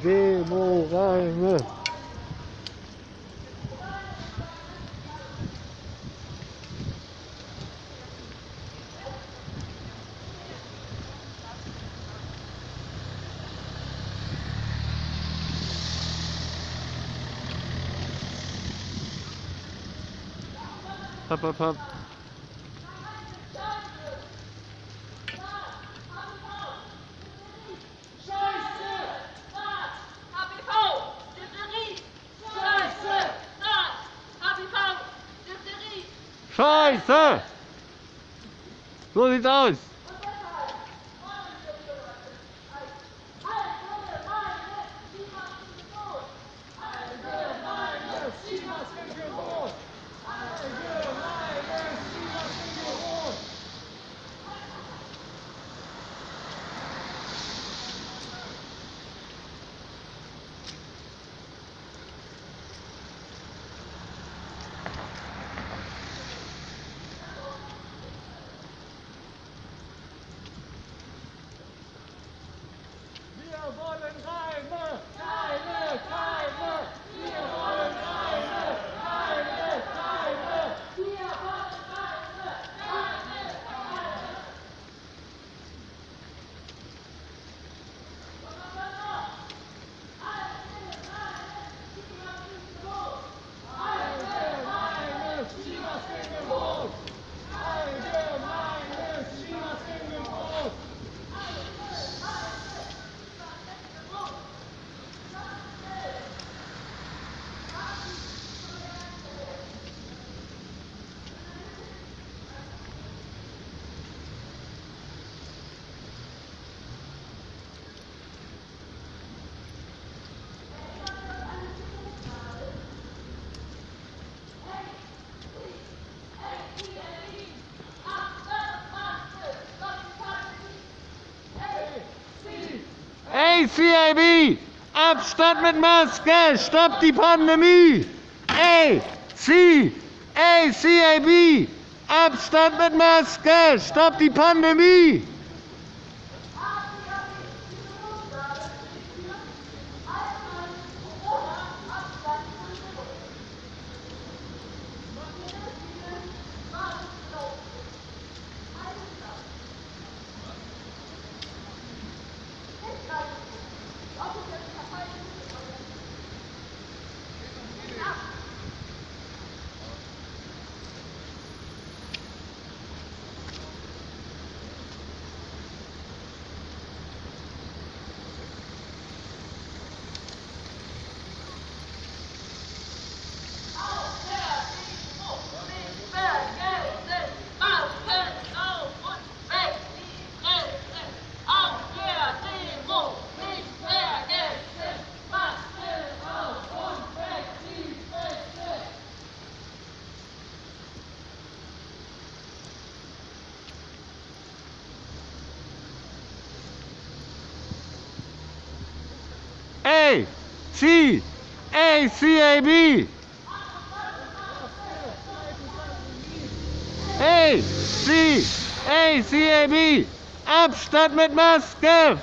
Demo reine. Hopp, hopp, Scheiße! So sieht's aus. ACAB! Abstand mit Maske! Stopp die Pandemie! AC! ACAB! Abstand mit Maske! Stopp die Pandemie! A! C! ACAB! A! C! ACAB! Abstand mit Maske!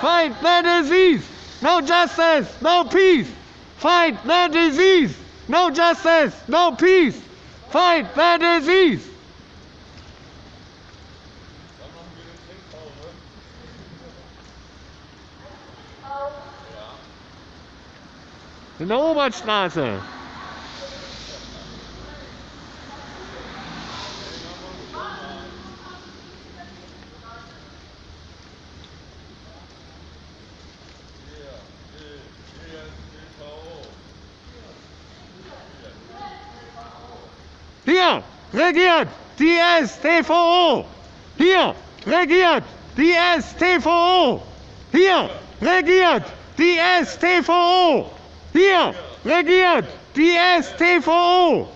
Fight the disease! No justice! No peace! Fight the disease! No justice! No peace! Fight the disease! In Oberstraße. Hier regiert die STVO. Hier regiert die STVO. Hier regiert die STVO. Hier regiert die STVO.